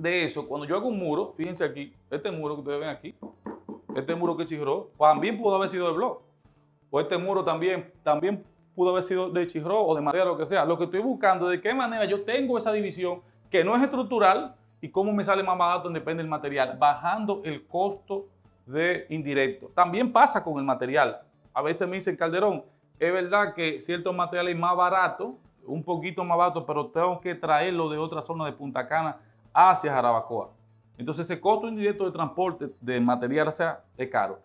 de eso, cuando yo hago un muro, fíjense aquí, este muro que ustedes ven aquí, este muro que chirró, también pudo haber sido de blog. O este muro también, también pudo haber sido de chirró o de madera, lo que sea. Lo que estoy buscando es de qué manera yo tengo esa división que no es estructural y cómo me sale más barato depende del material, bajando el costo de indirecto. También pasa con el material. A veces me dicen, Calderón, es verdad que ciertos materiales más baratos, un poquito más barato, pero tengo que traerlo de otra zona de Punta Cana hacia Jarabacoa. Entonces ese costo indirecto de transporte de material sea, es caro.